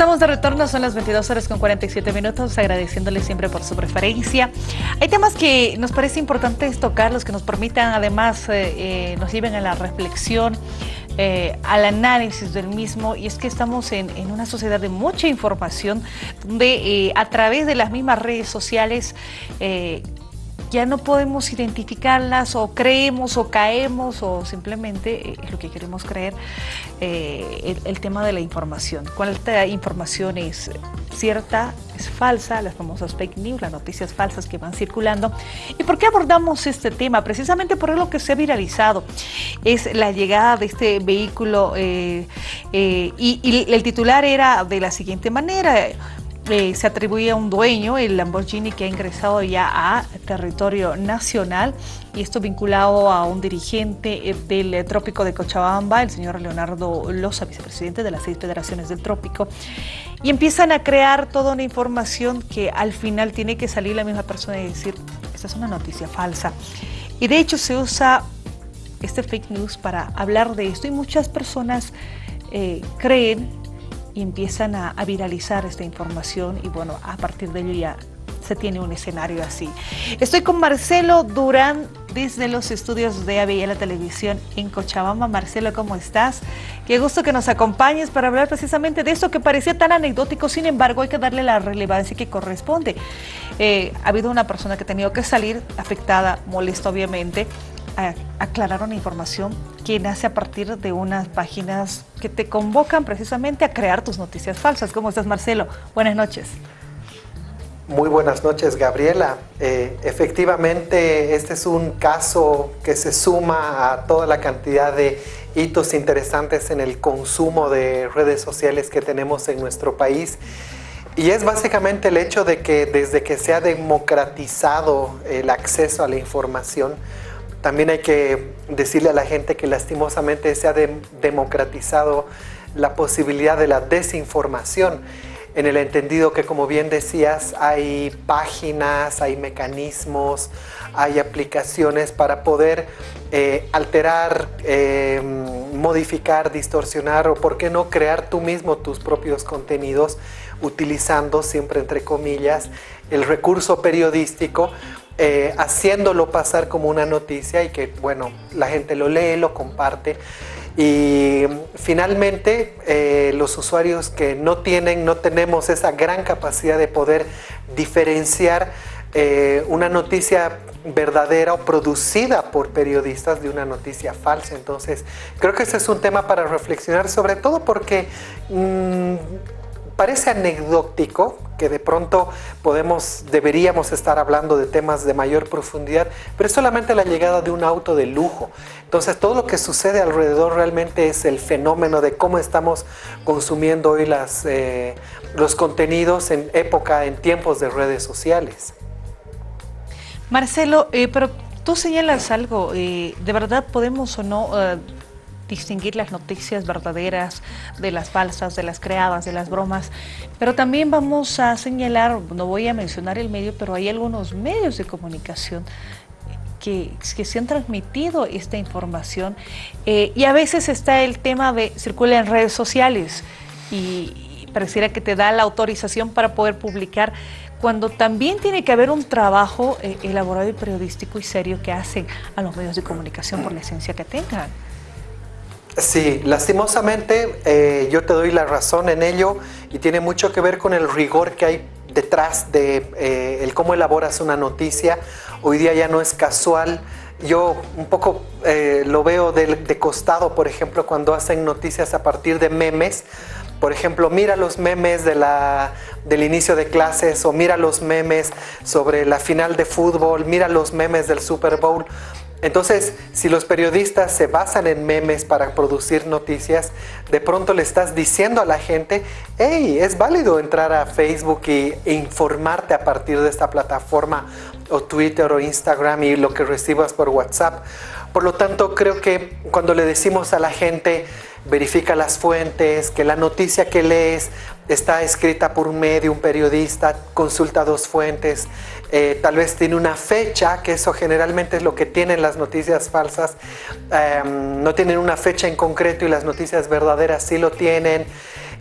Estamos de retorno, son las 22 horas con 47 minutos, agradeciéndoles siempre por su preferencia. Hay temas que nos parece importante tocar, los que nos permitan además, eh, eh, nos lleven a la reflexión, eh, al análisis del mismo, y es que estamos en una sociedad de mucha información, donde a través de las mismas redes sociales ya no podemos identificarlas o creemos o caemos o simplemente es lo que queremos creer, eh, el, tema de la información. ¿Cuánta información es cierta, es falsa? Las famosas fake news, las noticias falsas que van circulando. ¿Y por qué abordamos este tema? Precisamente por lo que se ha viralizado. Es la llegada de este vehículo eh, eh, y el titular era de la siguiente manera se atribuye a un dueño, el Lamborghini, que ha ingresado ya a territorio nacional y esto vinculado a un dirigente eh, del Trópico de Cochabamba, el señor Leonardo Loza, vicepresidente de las seis federaciones del Trópico, y empiezan a crear toda una información que al final tiene que salir la misma persona y decir, esta es una noticia falsa. Y de hecho se usa este fake news para hablar de esto y muchas personas eh, creen y empiezan a, viralizar esta información y bueno, a partir de ello ya se tiene un escenario así. Estoy con Marcelo Durán desde los estudios de la Televisión en Cochabamba. Marcelo, ¿cómo estás? Qué gusto que nos acompañes para hablar precisamente de esto que parecía tan anecdótico, sin embargo hay que darle la relevancia que corresponde. Eh, ha habido una persona que ha tenido que salir afectada, molesta obviamente, aclarar una información que nace a partir de unas páginas que te convocan precisamente a crear tus noticias falsas. ¿Cómo estás, Marcelo? Buenas noches. Muy buenas noches, Gabriela. Eh, efectivamente, este es un caso que se suma a toda la cantidad de hitos interesantes en el consumo de redes sociales que tenemos en nuestro país. Y es básicamente el hecho de que desde que se ha democratizado el acceso a la información, también hay que decirle a la gente que lastimosamente se ha democratizado la posibilidad de la desinformación en el entendido que, como bien decías, hay páginas, hay mecanismos, hay aplicaciones para poder eh, alterar, em, modificar, distorsionar o, por qué no, crear tú mismo tus propios contenidos utilizando, siempre entre comillas, el recurso periodístico eh, haciéndolo pasar como una noticia y que, bueno, la gente lo lee, lo comparte. Y finalmente, eh, los usuarios que no tienen, no tenemos esa gran capacidad de poder diferenciar eh, una noticia verdadera o producida por periodistas de una noticia falsa. Entonces, creo que ese es un tema para reflexionar, sobre todo porque mm, parece anecdótico que de pronto podemos, deberíamos estar hablando de temas de mayor profundidad, pero es solamente la llegada de un auto de lujo. Entonces todo lo que sucede alrededor realmente es el fenómeno de cómo estamos consumiendo hoy las, eh, los contenidos en época, en tiempos de redes sociales. Marcelo, eh, pero tú señalas algo, eh, ¿de verdad podemos o no distinguir las noticias verdaderas de las falsas, de las creadas, de las bromas, pero también vamos a señalar, no voy a mencionar el medio, pero hay algunos medios de comunicación que, que, se han transmitido esta información eh, y a veces está el tema de circula en redes sociales y, pareciera que te da la autorización para poder publicar cuando también tiene que haber un trabajo eh, elaborado y periodístico y serio que hacen a los medios de comunicación por la esencia que tengan. Sí, lastimosamente eh, yo te doy la razón en ello y tiene mucho que ver con el rigor que hay detrás de eh, el cómo elaboras una noticia. Hoy día ya no es casual. Yo un poco eh, lo veo de, de, costado, por ejemplo, cuando hacen noticias a partir de memes. Por ejemplo, mira los memes de del inicio de clases o mira los memes sobre la final de fútbol, mira los memes del Super Bowl. Entonces, si los periodistas se basan en memes para producir noticias, de pronto le estás diciendo a la gente, hey, es válido entrar a Facebook e informarte a partir de esta plataforma o Twitter o Instagram y lo que recibas por WhatsApp. Por lo tanto, creo que cuando le decimos a la gente, verifica las fuentes, que la noticia que lees está escrita por un medio, un periodista, consulta dos fuentes, eh, tal vez tiene una fecha, que eso generalmente es lo que tienen las noticias falsas, em, no tienen una fecha en concreto y las noticias verdaderas sí lo tienen.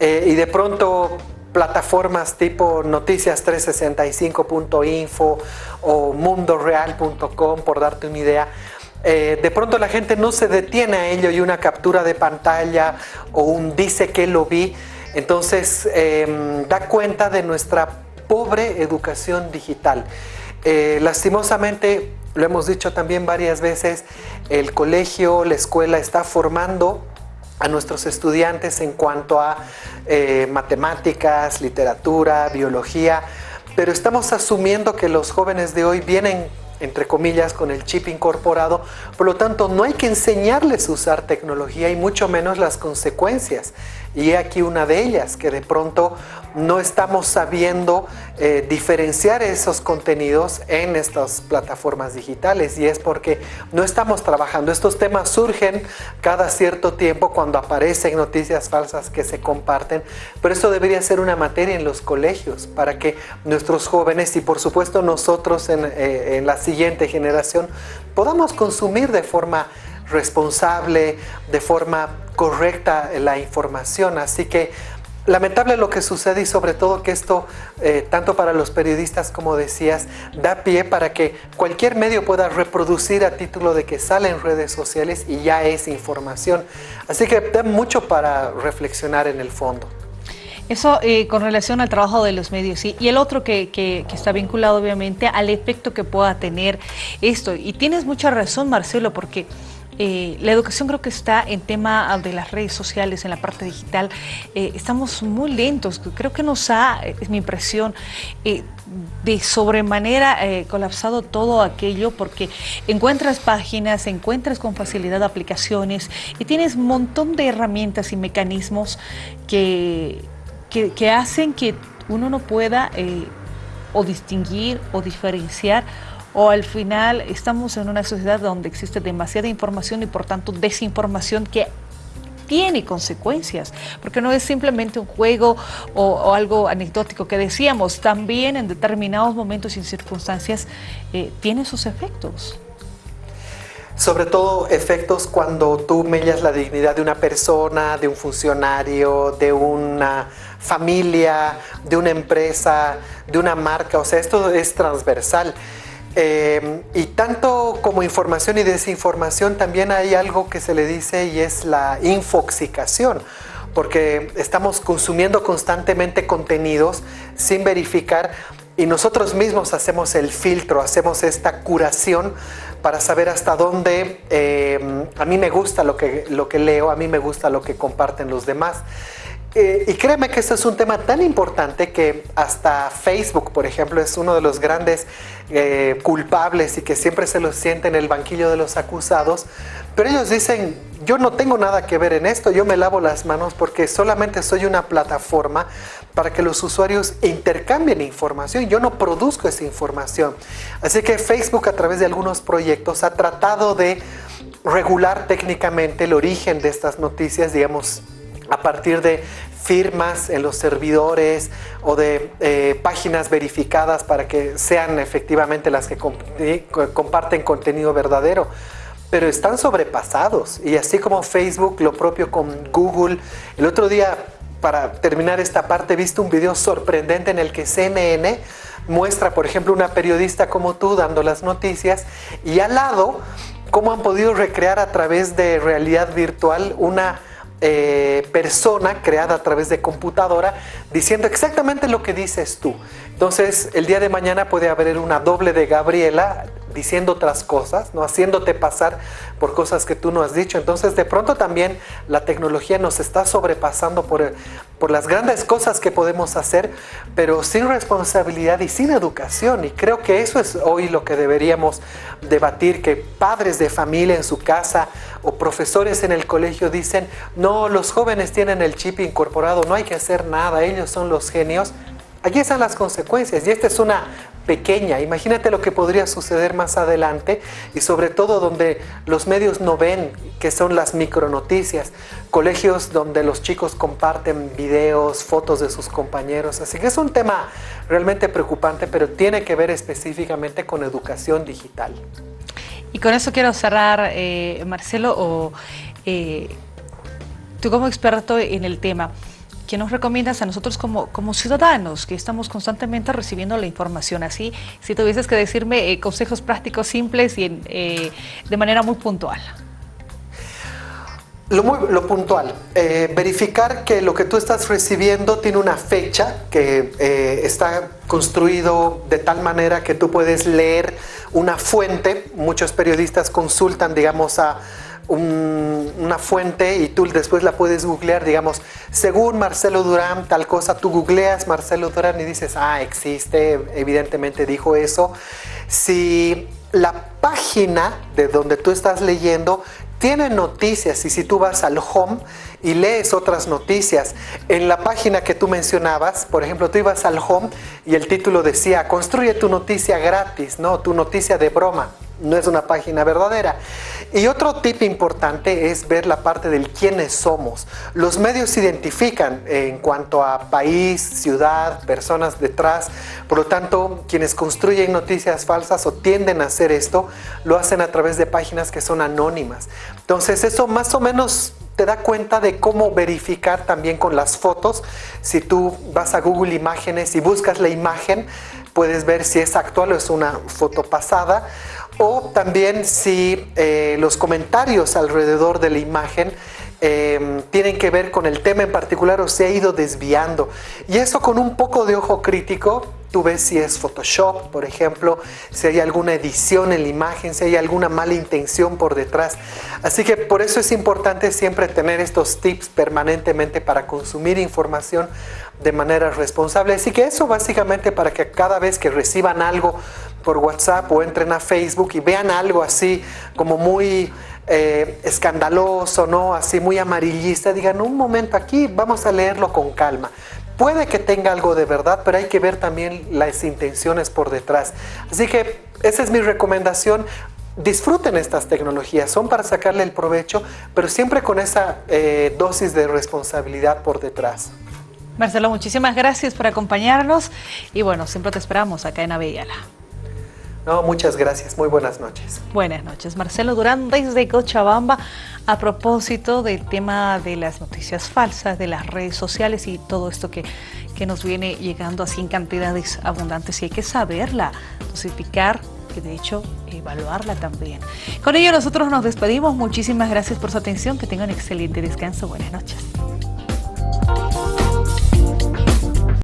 eh, y de pronto plataformas tipo noticias365.info o mundoreal.com, por darte una idea, eh, de pronto la gente no se detiene a ello y una captura de pantalla o un dice que lo vi, entonces em, da cuenta de nuestra pobre educación digital. Eh, lastimosamente, lo hemos dicho también varias veces, el colegio, la escuela está formando a nuestros estudiantes en cuanto a eh, matemáticas, literatura, biología, pero estamos asumiendo que los jóvenes de hoy vienen entre comillas, con el chip incorporado. Por lo tanto, no hay que enseñarles a usar tecnología y mucho menos las consecuencias. Y aquí una de ellas, que de pronto no estamos sabiendo eh, diferenciar esos contenidos en estas plataformas digitales y es porque no estamos trabajando. Estos temas surgen cada cierto tiempo cuando aparecen noticias falsas que se comparten, pero eso debería ser una materia en los colegios para que nuestros jóvenes y por supuesto nosotros en, eh, en la siguiente generación podamos consumir de forma responsable, de forma correcta la información. Así que lamentable lo que sucede y sobre todo que esto, eh, tanto para los periodistas como decías, da pie para que cualquier medio pueda reproducir a título de que sale en redes sociales y ya es información. Así que da mucho para reflexionar en el fondo. Eso eh, con relación al trabajo de los medios y el otro que, está vinculado obviamente al efecto que pueda tener esto. Y tienes mucha razón Marcelo porque eh, la educación creo que está en tema de las redes sociales, en la parte digital. Eh, estamos muy lentos. Creo que nos ha, es mi impresión, de sobremanera colapsado todo aquello porque encuentras páginas, encuentras con facilidad aplicaciones y tienes un montón de herramientas y mecanismos que, que hacen que uno no pueda o distinguir o diferenciar o al final estamos en una sociedad donde existe demasiada información y por tanto desinformación que tiene consecuencias, porque no es simplemente un juego o, algo anecdótico que decíamos, también en determinados momentos y circunstancias eh, tiene sus efectos. Sobre todo efectos cuando tú mellas la dignidad de una persona, de un funcionario, de una familia, de una empresa, de una marca, o sea, esto es transversal. Em, y tanto como información y desinformación también hay algo que se le dice y es la infoxicación porque estamos consumiendo constantemente contenidos sin verificar y nosotros mismos hacemos el filtro, hacemos esta curación para saber hasta dónde em, a mí me gusta lo que, lo que leo, a mí me gusta lo que comparten los demás. Eh, y créeme que este es un tema tan importante que hasta Facebook, por ejemplo, es uno de los grandes eh, culpables y que siempre se los siente en el banquillo de los acusados. Pero ellos dicen, yo no tengo nada que ver en esto, yo me lavo las manos porque solamente soy una plataforma para que los usuarios intercambien información. Yo no produzco esa información. Así que Facebook a través de algunos proyectos ha tratado de regular técnicamente el origen de estas noticias, digamos, a partir de firmas en los servidores o de eh, páginas verificadas para que sean efectivamente las que comparten contenido verdadero. Pero están sobrepasados y así como Facebook, lo propio con Google. El otro día, para terminar esta parte, he visto un video sorprendente en el que CNN muestra, por ejemplo, una periodista como tú dando las noticias y al lado cómo han podido recrear a través de realidad virtual una eh, persona creada a través de computadora diciendo exactamente lo que dices tú. Entonces, el día de mañana puede haber una doble de Gabriela diciendo otras cosas, ¿no? haciéndote pasar por cosas que tú no has dicho. Entonces, de pronto también la tecnología nos está sobrepasando por, por las grandes cosas que podemos hacer, pero sin responsabilidad y sin educación. Y creo que eso es hoy lo que deberíamos debatir, que padres de familia en su casa o profesores en el colegio dicen, no, los jóvenes tienen el chip incorporado, no hay que hacer nada, ellos son los genios. Aquí están las consecuencias y esta es una pequeña. Imagínate lo que podría suceder más adelante y sobre todo donde los medios no ven, que son las micronoticias, colegios donde los chicos comparten videos, fotos de sus compañeros. Así que es un tema realmente preocupante, pero tiene que ver específicamente con educación digital. Y con eso quiero cerrar, eh, Marcelo, o, eh, tú como experto en el tema, ¿qué nos recomiendas a nosotros como, como ciudadanos que estamos constantemente recibiendo la información? Así, si tuvieses que decirme eh, consejos prácticos simples y eh, de manera muy puntual. Lo, puntual, eh, verificar que lo que tú estás recibiendo tiene una fecha que eh, está construido de tal manera que tú puedes leer una fuente. Muchos periodistas consultan, digamos, a una fuente y tú después la puedes googlear, digamos, según Marcelo Durán, tal cosa, tú googleas Marcelo Durán y dices, ah, existe, evidentemente dijo eso. Si la página de donde tú estás leyendo tiene noticias y si tú vas al home y lees otras noticias, en la página que tú mencionabas, por ejemplo, tú ibas al home y el título decía, construye tu noticia gratis, ¿no? Tu noticia de broma no es una página verdadera. Y otro tip importante es ver la parte del quiénes somos. Los medios se identifican en cuanto a país, ciudad, personas detrás. Por lo tanto, quienes construyen noticias falsas o tienden a hacer esto, lo hacen a través de páginas que son anónimas. Entonces, eso más o menos te da cuenta de cómo verificar también con las fotos. Si tú vas a Google Imágenes y buscas la imagen, puedes ver si es actual o es una foto pasada o también si eh, los comentarios alrededor de la imagen em, tienen que ver con el tema en particular o se ha ido desviando. Y eso con un poco de ojo crítico, tú ves si es Photoshop, por ejemplo, si hay alguna edición en la imagen, si hay alguna mala intención por detrás. Así que por eso es importante siempre tener estos tips permanentemente para consumir información de manera responsable. Así que eso básicamente para que cada vez que reciban algo por WhatsApp o entren a Facebook y vean algo así como muy eh, escandaloso, ¿no? Así muy amarillista, digan un momento aquí, vamos a leerlo con calma. Puede que tenga algo de verdad, pero hay que ver también las intenciones por detrás. Así que esa es mi recomendación. Disfruten estas tecnologías, son para sacarle el provecho, pero siempre con esa eh, dosis de responsabilidad por detrás. Marcelo, muchísimas gracias por acompañarnos y bueno, siempre te esperamos acá en Avellala. No, muchas gracias. Muy buenas noches. Buenas noches. Marcelo Durán desde Cochabamba a propósito del tema de las noticias falsas, de las redes sociales y todo esto que, que nos viene llegando así en cantidades abundantes y hay que saberla, dosificar y de hecho evaluarla también. Con ello nosotros nos despedimos. Muchísimas gracias por su atención. Que tengan excelente descanso. Buenas noches.